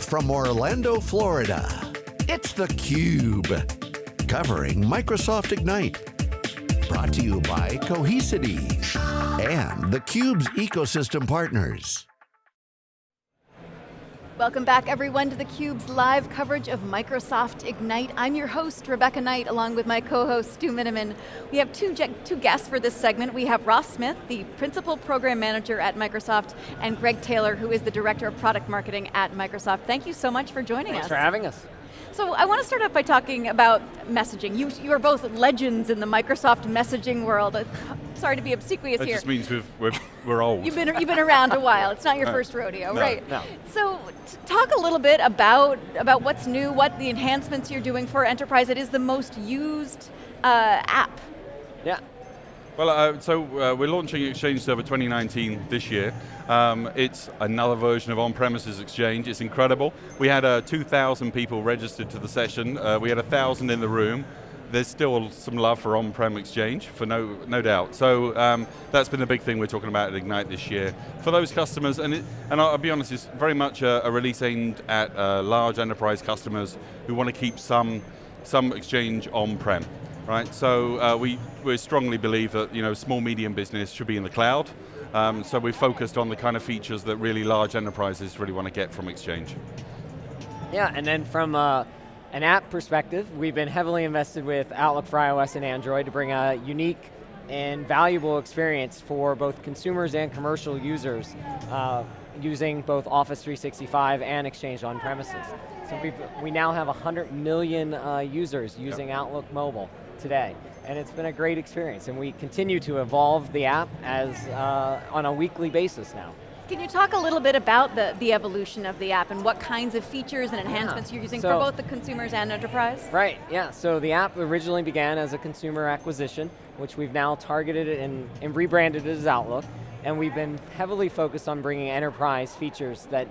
Live from Orlando, Florida, it's theCUBE. Covering Microsoft Ignite. Brought to you by Cohesity and theCUBE's ecosystem partners. Welcome back everyone to theCUBE's live coverage of Microsoft Ignite. I'm your host, Rebecca Knight, along with my co-host, Stu Miniman. We have two, two guests for this segment. We have Ross Smith, the Principal Program Manager at Microsoft, and Greg Taylor, who is the Director of Product Marketing at Microsoft. Thank you so much for joining Thanks us. for having us. So I want to start off by talking about messaging. You, you are both legends in the Microsoft messaging world. Uh, Sorry to be obsequious that here. just means we've, we're, we're old. You've been, you've been around a while. It's not your No. first rodeo, No. right? No. So t- talk a little bit about, about what's new, what the enhancements you're doing for enterprise. It is the most used uh, app. Yeah. Well, uh, so uh, we're launching Exchange Server 2019 this year. Um, it's another version of on-premises Exchange. It's incredible. We had uh, 2,000 people registered to the session. Uh, we had 1,000 in the room. There's still some love for on-prem Exchange, for no, no doubt. So um, that's been the big thing we're talking about at Ignite this year. For those customers, and, it, and I'll, be honest, it's very much a, a release aimed at uh, large enterprise customers who want to keep some, some Exchange on-prem. Right, so uh, we, we strongly believe that you know, small, medium business should be in the cloud. Um, so we're focused on the kind of features that really large enterprises really want to get from Exchange. Yeah, and then from uh, an app perspective, we've been heavily invested with Outlook for iOS and Android to bring a unique and valuable experience for both consumers and commercial users uh, using both Office 365 and Exchange on premises. So we've, we now have 100 million uh, users using Outlook Mobile today. And it's been a great experience, and we continue to evolve the app as uh, on a weekly basis now. Can you talk a little bit about the, the evolution of the app and what kinds of features and enhancements you're using So- for both the consumers and enterprise? Right, yeah, so the app originally began as a consumer acquisition, which we've now targeted and, and rebranded as Outlook, and we've been heavily focused on bringing enterprise features that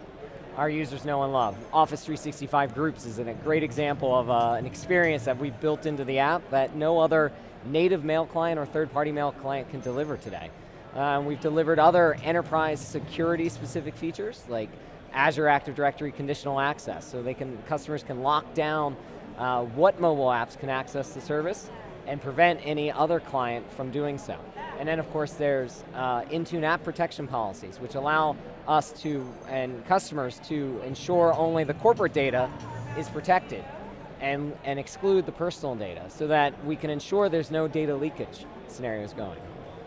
our users know and love. Office 365 Groups is a great example of uh, an experience that we've built into the app that no other native mail client or third-party mail client can deliver today. Uh, we've delivered other enterprise security specific features like Azure Active Directory conditional access, so they can customers can lock down uh, what mobile apps can access the service and prevent any other client from doing so. And then of course there's uh, Intune app protection policies, which allow us to, and customers to ensure only the corporate data is protected and, and exclude the personal data so that we can ensure there's no data leakage scenarios going.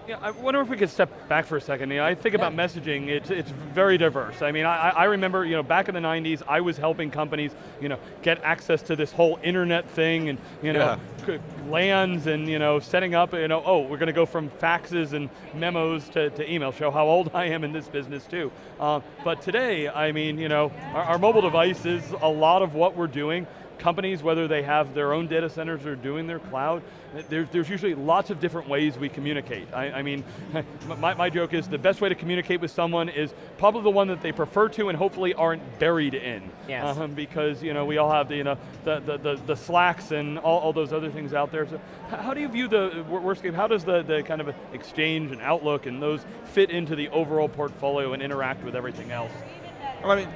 Yeah, I wonder if we could step back for a second. You know, I think about messaging, it's, it's very diverse. I mean, I, I remember, you know, back in the 90s, I was helping companies, you know, get access to this whole internet thing and, you know, c- LANs and, you know, setting up, you know, oh, we're going to go from faxes and memos to, to email, show how old I am in this business too. Uh, but today, I mean, you know, our, our mobile devices, a lot of what we're doing, companies, whether they have their own data centers or doing their cloud, there's, there's usually lots of different ways we communicate. I, I mean, my, my joke is the best way to communicate with someone is probably the one that they prefer to and hopefully aren't buried in. Yes. Um, because you know, we all have the, you know, the, the, the, the slacks and all, all those other things out there. So how do you view the wor- worst case, how does the, the kind of exchange and outlook and those fit into the overall portfolio and interact with everything else? Well, I mean,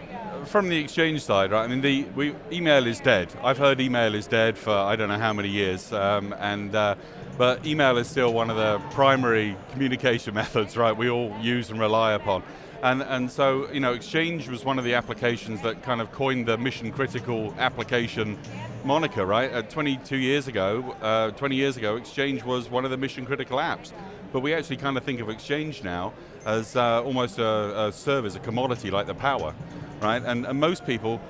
from the exchange side, right? I mean, the we, email is dead. I've heard email is dead for I don't know how many years, um, and uh, but email is still one of the primary communication methods, right? We all use and rely upon, and and so you know, Exchange was one of the applications that kind of coined the mission critical application moniker, right? Uh, 22 years ago, uh, 20 years ago, Exchange was one of the mission critical apps. But we actually kind of think of Exchange now as uh, almost a, a service, a commodity like the power, right? And, and most people,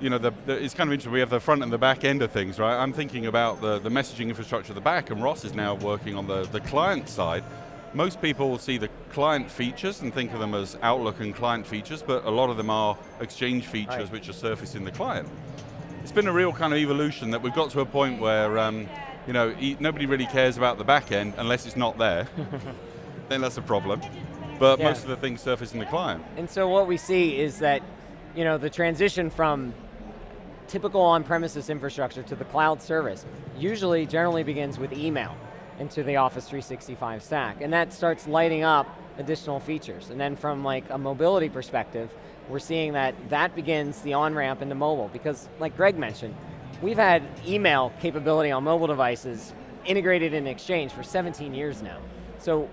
you know, the, the, it's kind of interesting, we have the front and the back end of things, right? I'm thinking about the, the messaging infrastructure at the back, and Ross is now working on the, the client side. Most people see the client features and think of them as Outlook and client features, but a lot of them are Exchange features Right. which are surfaced in the client. It's been a real kind of evolution that we've got to a point where um, you know, e- nobody really cares about the back end unless it's not there. then that's a problem. But Yeah. most of the things surface in the client. And so what we see is that, you know, the transition from typical on-premises infrastructure to the cloud service usually generally begins with email into the Office 365 stack. And that starts lighting up additional features. And then from like a mobility perspective, we're seeing that that begins the on-ramp into mobile because like Greg mentioned, we've had email capability on mobile devices integrated in Exchange for 17 years now. So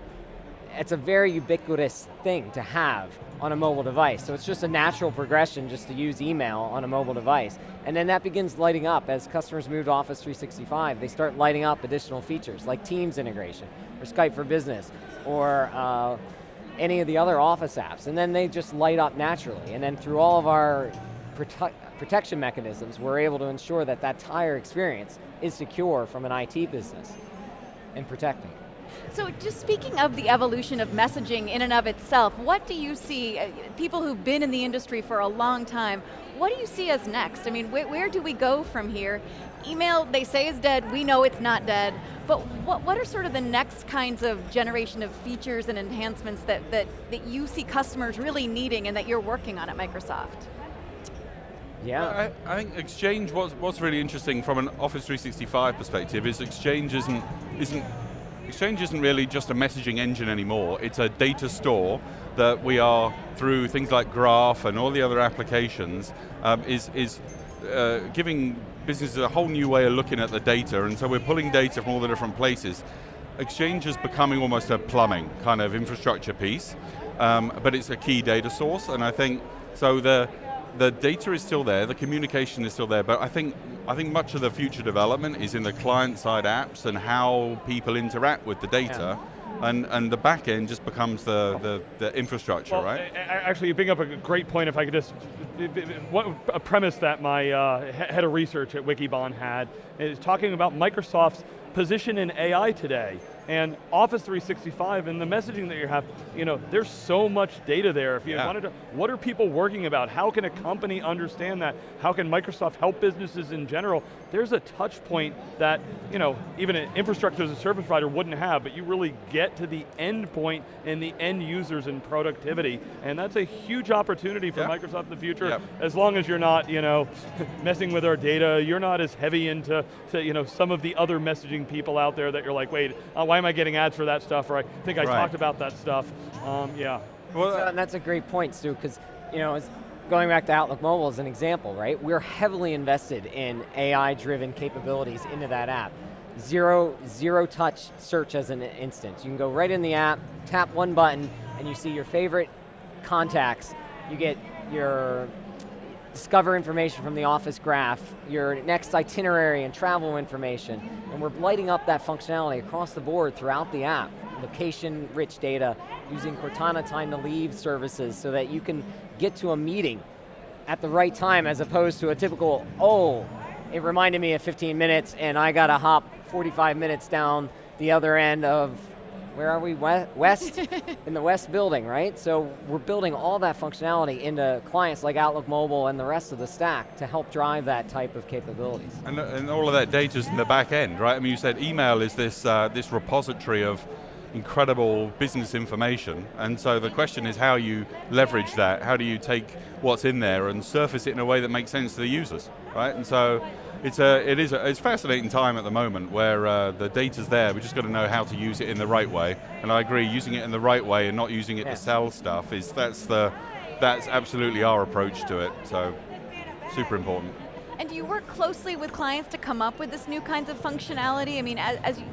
it's a very ubiquitous thing to have on a mobile device. So it's just a natural progression just to use email on a mobile device. And then that begins lighting up as customers move to Office 365. They start lighting up additional features like Teams integration, or Skype for Business, or uh, any of the other Office apps. And then they just light up naturally. And then through all of our prote protection mechanisms, we're able to ensure that that entire experience is secure from an IT business and protecting. So just speaking of the evolution of messaging in and of itself, what do you see, uh, people who've been in the industry for a long time, what do you see as next? I mean, wh where do we go from here? Email, they say is dead, we know it's not dead, but what, what are sort of the next kinds of generation of features and enhancements that, that, that you see customers really needing and that you're working on at Microsoft? Yeah. Well, I, I, think Exchange, what's, what's really interesting from an Office 365 perspective is Exchange isn't, isn't Exchange isn't really just a messaging engine anymore, it's a data store that we are, through things like Graph and all the other applications, um, is, is uh, giving businesses a whole new way of looking at the data, and so we're pulling data from all the different places. Exchange is becoming almost a plumbing kind of infrastructure piece, um, but it's a key data source, and I think, so the, the data is still there, the communication is still there, but I think, I think much of the future development is in the client-side apps and how people interact with the data. Yeah. And, and the back end just becomes the, the, the infrastructure, well, right? Actually, you bring up a great point if I could just, a premise that my uh, head of research at Wikibon had, is talking about Microsoft's position in AI today and Office 365 and the messaging that you have, you know, there's so much data there. If you yeah. wanted to, what are people working about? How can a company understand that? How can Microsoft help businesses in general? There's a touch point that, you know, even an infrastructure as a service provider wouldn't have, but you really get to the end and the end users and productivity, and that's a huge opportunity for yeah. Microsoft in the future, yeah. as long as you're not, you know, messing with our data, you're not as heavy into, to, you know, some of the other messaging people out there that you're like, wait, uh, why am I getting ads for that stuff? Or I think I right. talked about that stuff. Um, yeah. Well, so, that's a great point, Stu, because you know, going back to Outlook Mobile as an example, right? We're heavily invested in AI-driven capabilities into that app. Zero, zero touch search as an instance. You can go right in the app, tap one button, and you see your favorite contacts. You get your discover information from the office graph, your next itinerary and travel information, and we're lighting up that functionality across the board throughout the app. Location-rich data, using Cortana time to leave services so that you can get to a meeting at the right time as opposed to a typical, oh, it reminded me of 15 minutes and I got to hop 45 minutes down the other end of where are we, west? in the west building, right? So we're building all that functionality into clients like Outlook Mobile and the rest of the stack to help drive that type of capabilities. And, and all of that data is in the back end, right? I mean, you said email is this, uh, this repository of incredible business information, and so the question is how you leverage that, how do you take what's in there and surface it in a way that makes sense to the users, right? And so it's a, it is a, it's a fascinating time at the moment where uh, the data's there, we just got to know how to use it in the right way. And I agree, using it in the right way and not using it to sell stuff is, that's the, that's absolutely our approach to it, so super important. And do you work closely with clients to come up with this new kinds of functionality? I mean, as, as you,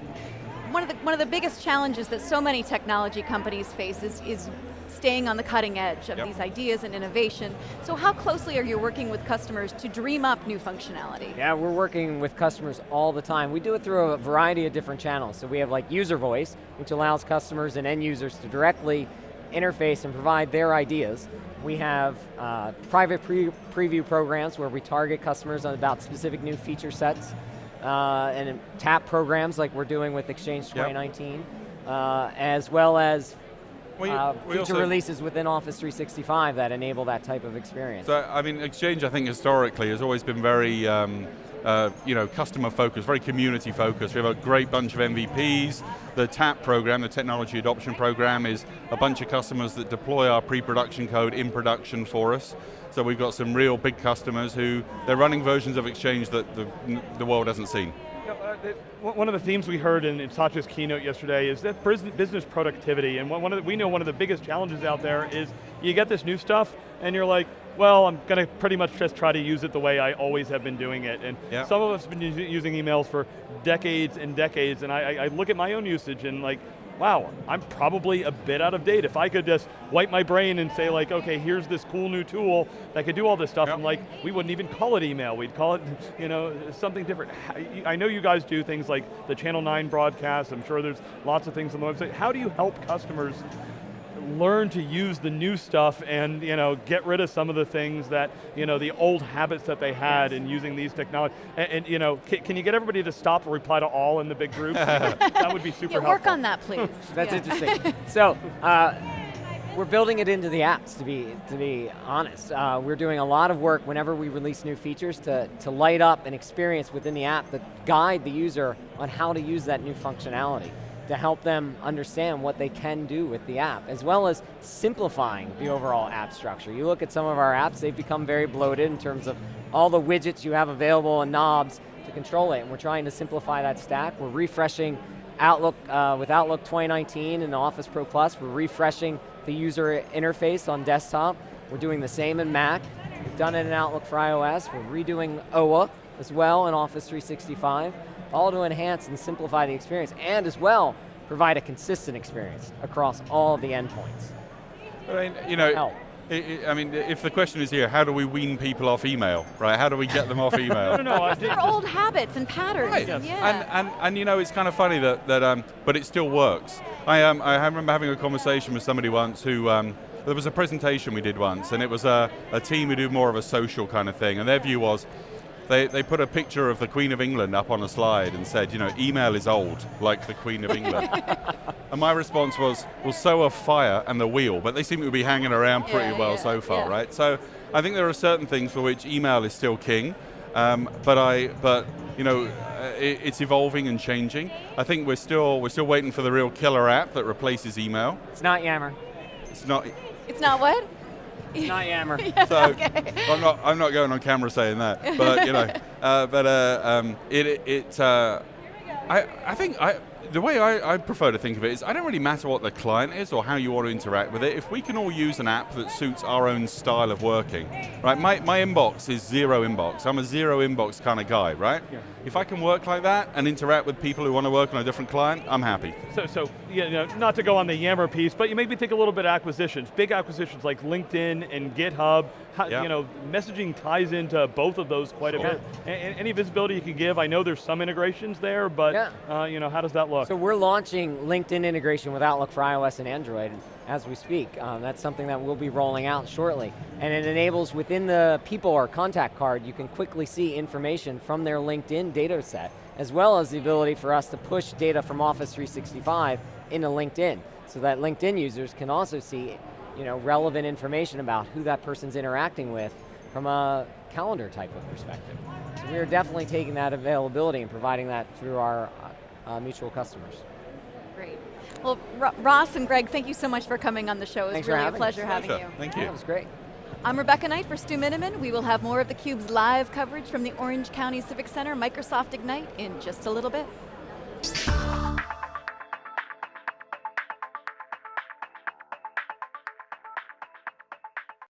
one of the one of the biggest challenges that so many technology companies face is, is staying on the cutting edge of yep. these ideas and innovation. So how closely are you working with customers to dream up new functionality? Yeah, we're working with customers all the time. We do it through a variety of different channels. So we have like user voice, which allows customers and end users to directly interface and provide their ideas. We have uh, private pre preview programs where we target customers on about specific new feature sets uh, and tap programs like we're doing with Exchange 2019, yep. uh, as well as well, you, uh, feature releases within Office 365 that enable that type of experience. So, I mean, Exchange, I think, historically has always been very, um, uh, you know, customer focused, very community focused. We have a great bunch of MVPs. The TAP program, the Technology Adoption Program, is a bunch of customers that deploy our pre-production code in production for us. So we've got some real big customers who, they're running versions of Exchange that the, the world hasn't seen Uh, one of the themes we heard in, in Satya's keynote yesterday is that business productivity, and one of the, we know one of the biggest challenges out there is you get this new stuff, and you're like, well, I'm going to pretty much just try to use it the way I always have been doing it. And Yeah. some of us have been using emails for decades and decades, and I- I look at my own usage and like, wow, I'm probably a bit out of date. If I could just wipe my brain and say like, okay, here's this cool new tool that could do all this stuff, Yep. and like, we wouldn't even call it email, we'd call it, you know, something different. I know you guys do things like the Channel 9 broadcast, I'm sure there's lots of things on the website. How do you help customers learn to use the new stuff and you know get rid of some of the things that you know the old habits that they had in using these technologies and, and, you know can, can you get everybody to stop or reply to all in the big group that would be super Yeah, helpful work on that, please. That's Yeah. interesting. so, uh, we're building it into the apps, to be, to be honest. Uh, we're doing a lot of work whenever we release new features to, to light up an experience within the app that guide the user on how to use that new functionality to help them understand what they can do with the app, as well as simplifying the overall app structure. You look at some of our apps, they've become very bloated in terms of all the widgets you have available and knobs to control it, and we're trying to simplify that stack. We're refreshing Outlook, uh, with Outlook 2019 and Office Pro Plus, we're refreshing the user interface on desktop. We're doing the same in Mac. We've done it in Outlook for iOS. We're redoing OWA as well in Office 365, all to enhance and simplify the experience, and as well, provide a consistent experience across all the endpoints. I mean, you know, Help. i i I mean, if the question is here, how do we wean people off email, right? How do we get them off email? no no no I think They're old habits and patterns. Right. and Yeah. And, and, and you know, it's kind of funny that, that um, but it still works. I, um, I remember having a conversation with somebody once who, um, there was a presentation we did once, and it was a, a team who do more of a social kind of thing, and their view was, they, they put a picture of the Queen of England up on a slide and said, you know, email is old, like the Queen of England. and my response was, well, so are fire and the wheel, but they seem to be hanging around pretty Yeah, well yeah, so far, yeah. right? So I think there are certain things for which email is still king, um, but I, but you know, uh, it, it's evolving and changing. I think we're still we're still waiting for the real killer app that replaces email. It's not Yammer. It's not. it's not what? It's not Yammer. So I'm not I'm not going on camera saying that, but you know, uh, but uh, um, it it uh, I I think I. The way I, I prefer to think of it is I don't really matter what the client is or how you want to interact with it. If we can all use an app that suits our own style of working, right? My, my inbox is zero inbox. I'm a zero inbox kind of guy, right? Yeah. If I can work like that and interact with people who want to work on a different client, I'm happy. So, so you know, not to go on the Yammer piece, but you make me think a little bit acquisitions, big acquisitions like LinkedIn and GitHub. How, Yeah. You know, messaging ties into both of those quite Sure. a bit. A- a- any visibility you can give? I know there's some integrations there, but Yeah. uh, you know, how does that look? So we're launching LinkedIn integration with Outlook for iOS and Android as we speak. Um, that's something that we'll be rolling out shortly. And it enables within the people or contact card, you can quickly see information from their LinkedIn data set, as well as the ability for us to push data from Office 365 into LinkedIn, so that LinkedIn users can also see you know, relevant information about who that person's interacting with from a calendar type of perspective. So we are definitely taking that availability and providing that through our uh, mutual customers. Great. Well, Ro- Ross and Greg, thank you so much for coming on the show. It was Thanks really a having us. pleasure having Pleasure. you. Thank Yeah, you. it was great. I'm Rebecca Knight for Stu Miniman. We will have more of theCUBE's live coverage from the Orange County Civic Center Microsoft Ignite in just a little bit.